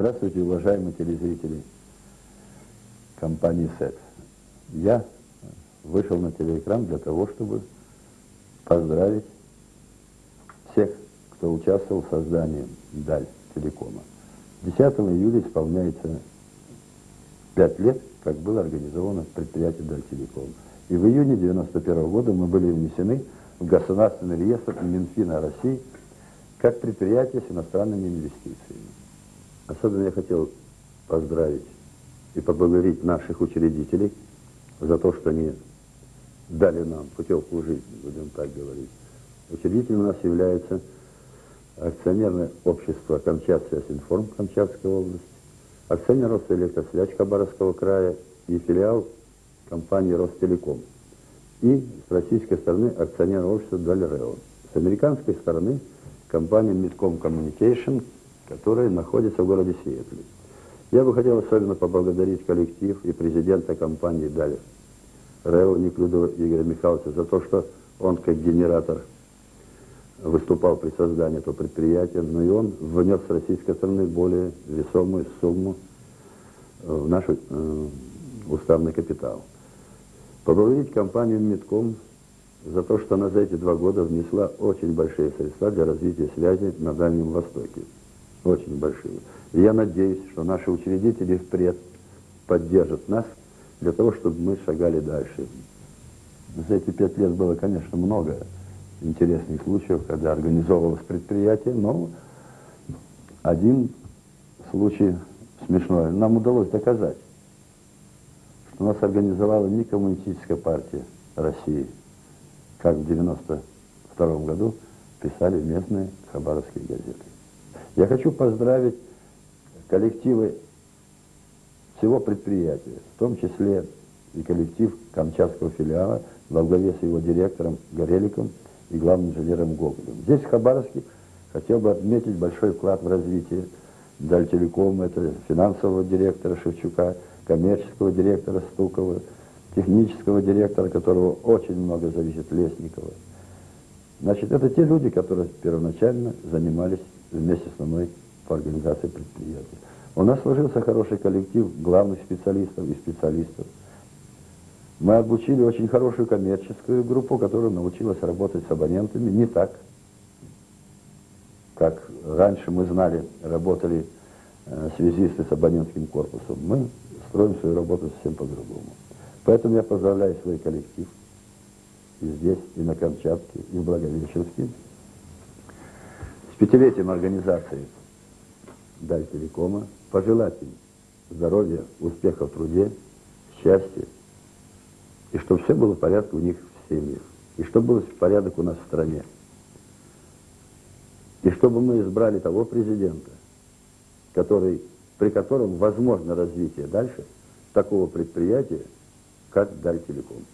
Здравствуйте, уважаемые телезрители компании СЭТ. Я вышел на телеэкран для того, чтобы поздравить всех, кто участвовал в создании Даль Телекома. 10 июля исполняется 5 лет, как было организовано предприятие Даль Телеком. И в июне 91 года мы были внесены в Государственный реестр Минфина России как предприятие с иностранными инвестициями. Особенно я хотел поздравить и поблагодарить наших учредителей за то, что они дали нам путевку жизни, будем так говорить. Учредителем у нас является акционерное общество Камчатсвязинформ Камчатской области, акционер Росэлектросвязь Хабаровского края и филиал компании Ростелеком. И с российской стороны акционерное общество Дальрео. С американской стороны компания Midcom Communication, которая находится в городе Сиэтле. Я бы хотел особенно поблагодарить коллектив и президента компании Даль Рео Неклюдова Игоря Михайловича за то, что он как генератор выступал при создании этого предприятия, но и он внес с российской стороны более весомую сумму в наш э, уставный капитал. Поблагодарить компанию Медком за то, что она за эти два года внесла очень большие средства для развития связи на Дальнем Востоке. Очень большие. И я надеюсь, что наши учредители впредь поддержат нас для того, чтобы мы шагали дальше. За эти пять лет было, конечно, много интересных случаев, когда организовывалось предприятие, но один случай смешной. Нам удалось доказать, что нас организовала не коммунистическая партия России, как в 92 году писали местные хабаровские газеты. Я хочу поздравить коллективы всего предприятия, в том числе и коллектив Камчатского филиала во главе с его директором Гореликом и главным инженером Гоголем. Здесь, в Хабаровске, хотел бы отметить большой вклад в развитие Дальтелекома, это финансового директора Шевчука, коммерческого директора Стукова, технического директора, которого очень много зависит Лесникова. Значит, это те люди, которые первоначально занимались вместе со мной по организации предприятия. У нас сложился хороший коллектив главных специалистов и специалистов. Мы обучили очень хорошую коммерческую группу, которая научилась работать с абонентами не так, как раньше мы знали, работали э, связисты с абонентским корпусом. Мы строим свою работу совсем по-другому. Поэтому я поздравляю свой коллектив и здесь, и на Камчатке, и в Благовещенске пятилетием организации Даль Телекома, пожелать им здоровья, успеха в труде, счастья, и чтобы все было в порядке у них в семьях, и чтобы был порядок у нас в стране. И чтобы мы избрали того президента, который, при котором возможно развитие дальше такого предприятия, как Даль Телеком.